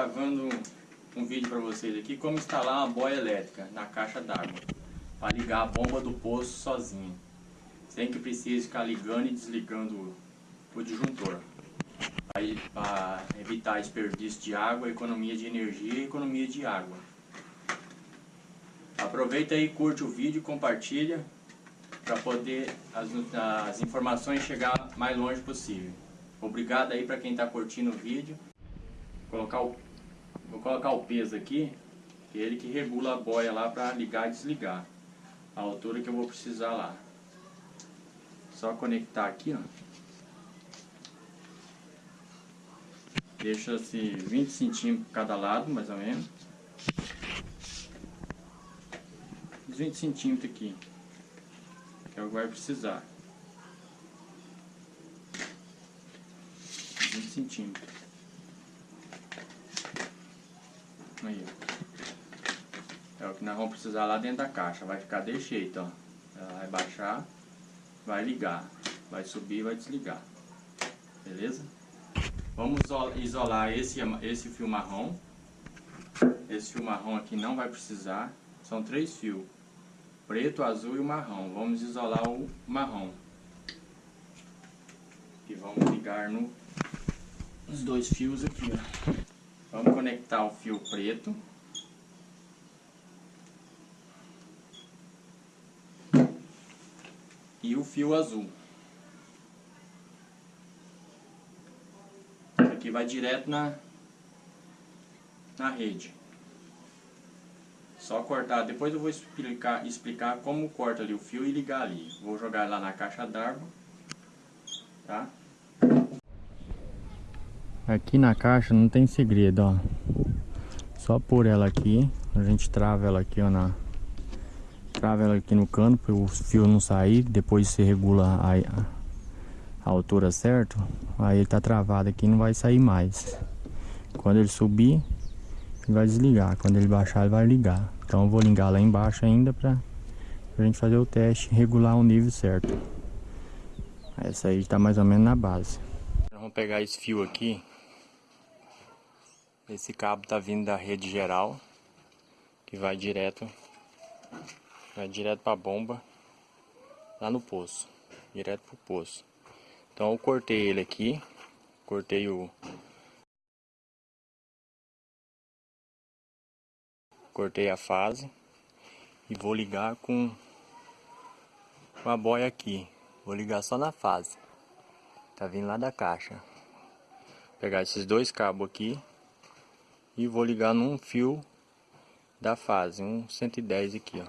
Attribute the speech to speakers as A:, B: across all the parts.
A: gravando um vídeo para vocês aqui como instalar uma boia elétrica na caixa d'água para ligar a bomba do poço sozinho, sem que precise ficar ligando e desligando o disjuntor para evitar desperdício de água, economia de energia e economia de água. Aproveita aí, curte o vídeo, compartilha para poder as, as informações chegar mais longe possível. Obrigado aí para quem está curtindo o vídeo. Colocar o, vou colocar o peso aqui, que é ele que regula a boia lá para ligar e desligar. A altura que eu vou precisar lá. Só conectar aqui, ó. Deixa-se 20 centímetros cada lado, mais ou menos. 20 centímetros aqui. Que é o que vai precisar. 20 centímetros. Aí. É o que nós vamos precisar lá dentro da caixa. Vai ficar desse jeito, ó. Ela vai baixar, vai ligar. Vai subir vai desligar. Beleza? Vamos isolar esse, esse fio marrom. Esse fio marrom aqui não vai precisar. São três fios. Preto, azul e marrom. Vamos isolar o marrom. E vamos ligar no, nos dois fios aqui. Ó. Vamos conectar o fio preto. E o fio azul. aqui vai direto na, na rede. Só cortar, depois eu vou explicar, explicar como corta ali o fio e ligar ali. Vou jogar lá na caixa d'água, tá? Aqui na caixa não tem segredo, ó. Só pôr ela aqui, a gente trava ela aqui, ó, na... Trava ela aqui no cano para o fio não sair, depois você regula a, a altura certa, aí ele tá travado aqui não vai sair mais. Quando ele subir, ele vai desligar. Quando ele baixar, ele vai ligar. Então eu vou ligar lá embaixo ainda pra, pra gente fazer o teste regular o nível certo. Essa aí tá mais ou menos na base. Vamos pegar esse fio aqui. Esse cabo tá vindo da rede geral, que vai direto, vai direto pra bomba, lá no poço, direto pro poço. Então eu cortei ele aqui, cortei o cortei a fase e vou ligar com a boia aqui. Vou ligar só na fase. Tá vindo lá da caixa. Vou pegar esses dois cabos aqui e vou ligar num fio da fase, um 110 aqui, ó.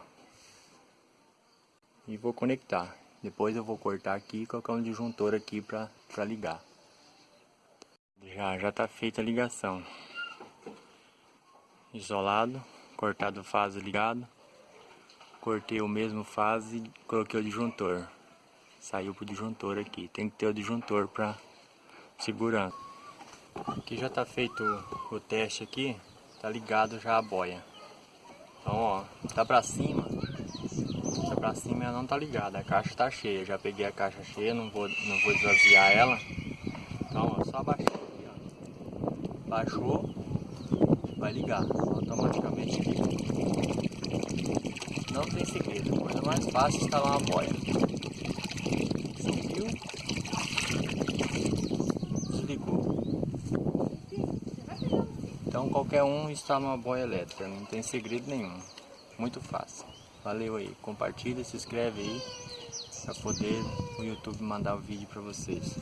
A: E vou conectar. Depois eu vou cortar aqui e colocar um disjuntor aqui para ligar. Já, já tá feita a ligação. Isolado, cortado fase ligado. Cortei o mesmo fase e coloquei o disjuntor. Saiu pro disjuntor aqui. Tem que ter o disjuntor para segurança. Aqui já tá feito o teste aqui. Tá ligado já a boia. Então ó, tá pra cima pra cima ela não tá ligada, a caixa tá cheia, já peguei a caixa cheia, não vou, não vou esvaziar ela. Então, ó, só baixar aqui, ó. Baixou, vai ligar, automaticamente. Não tem segredo, a coisa mais fácil é instalar uma boia. Então qualquer um instala uma boia elétrica, não tem segredo nenhum, muito fácil. Valeu aí, compartilha, se inscreve aí para poder o YouTube mandar o vídeo para vocês.